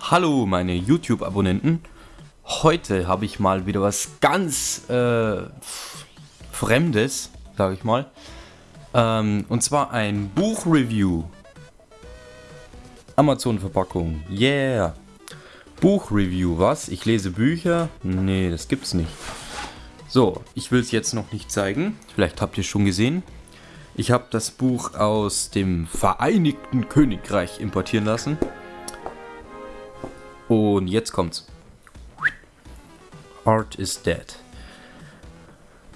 Hallo meine YouTube-Abonnenten. Heute habe ich mal wieder was ganz äh, Fremdes, sage ich mal. Ähm, und zwar ein Buchreview. Amazon-Verpackung. Yeah. Buchreview, was? Ich lese Bücher? Nee, das gibt's nicht. So, ich will es jetzt noch nicht zeigen. Vielleicht habt ihr es schon gesehen. Ich habe das Buch aus dem Vereinigten Königreich importieren lassen. Und jetzt kommt's. Art is Dead.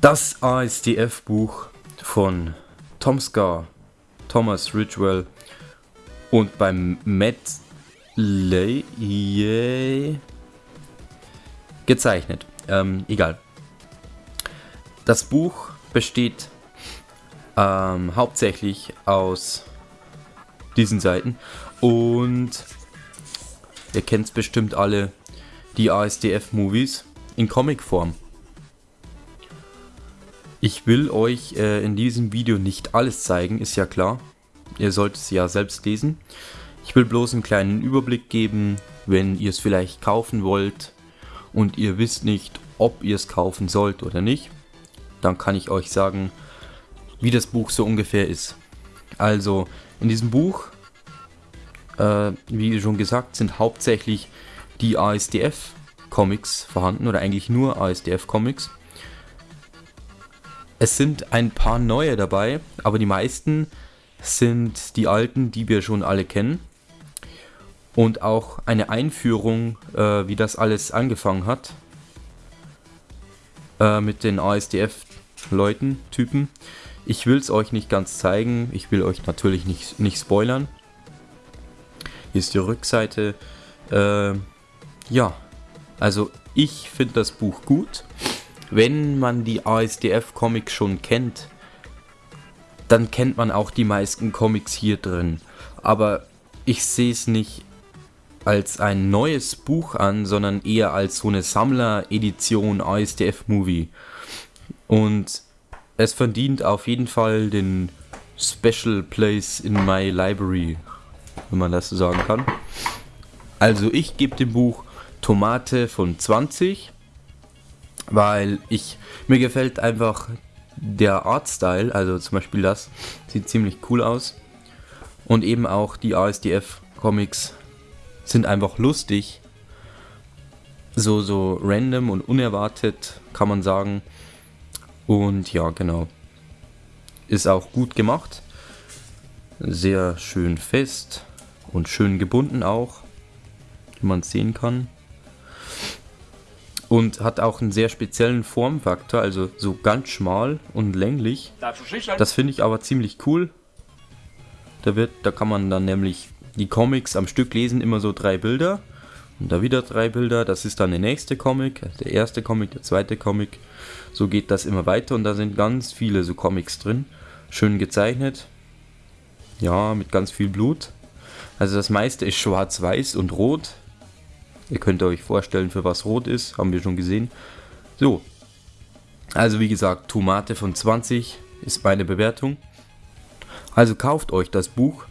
Das ASDF-Buch von Tom Scar, Thomas Ridgewell und beim Matt Lay gezeichnet. Ähm, egal. Das Buch besteht ähm, hauptsächlich aus diesen Seiten und Ihr kennt es bestimmt alle, die ASDF-Movies in Comicform. Ich will euch äh, in diesem Video nicht alles zeigen, ist ja klar. Ihr sollt es ja selbst lesen. Ich will bloß einen kleinen Überblick geben, wenn ihr es vielleicht kaufen wollt und ihr wisst nicht, ob ihr es kaufen sollt oder nicht. Dann kann ich euch sagen, wie das Buch so ungefähr ist. Also, in diesem Buch äh, wie schon gesagt, sind hauptsächlich die ASDF-Comics vorhanden oder eigentlich nur ASDF-Comics. Es sind ein paar neue dabei, aber die meisten sind die alten, die wir schon alle kennen. Und auch eine Einführung, äh, wie das alles angefangen hat. Äh, mit den ASDF-Leuten, Typen. Ich will es euch nicht ganz zeigen. Ich will euch natürlich nicht, nicht spoilern. Hier ist die Rückseite. Äh, ja, also ich finde das Buch gut. Wenn man die ASDF-Comics schon kennt, dann kennt man auch die meisten Comics hier drin. Aber ich sehe es nicht als ein neues Buch an, sondern eher als so eine Sammler-Edition ASDF-Movie. Und es verdient auf jeden Fall den Special Place in my Library wenn man das so sagen kann. Also ich gebe dem Buch Tomate von 20, weil ich mir gefällt einfach der Artstyle, also zum Beispiel das, sieht ziemlich cool aus. Und eben auch die ASDF-Comics sind einfach lustig. So, so random und unerwartet, kann man sagen. Und ja, genau. Ist auch gut gemacht. Sehr schön fest und schön gebunden auch, wie man sehen kann. Und hat auch einen sehr speziellen Formfaktor, also so ganz schmal und länglich. Das finde ich aber ziemlich cool. Da, wird, da kann man dann nämlich die Comics am Stück lesen, immer so drei Bilder. Und da wieder drei Bilder, das ist dann der nächste Comic, der erste Comic, der zweite Comic. So geht das immer weiter und da sind ganz viele so Comics drin. Schön gezeichnet. Ja, mit ganz viel Blut. Also das meiste ist schwarz-weiß und rot. Ihr könnt euch vorstellen, für was rot ist, haben wir schon gesehen. So, also wie gesagt, Tomate von 20 ist meine Bewertung. Also kauft euch das Buch.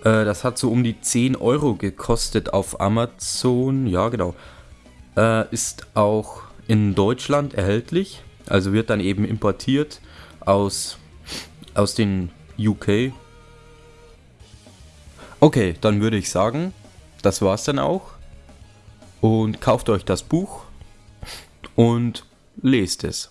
Äh, das hat so um die 10 Euro gekostet auf Amazon. Ja, genau. Äh, ist auch in Deutschland erhältlich. Also wird dann eben importiert aus, aus den UK, Okay, dann würde ich sagen, das war's dann auch. Und kauft euch das Buch und lest es.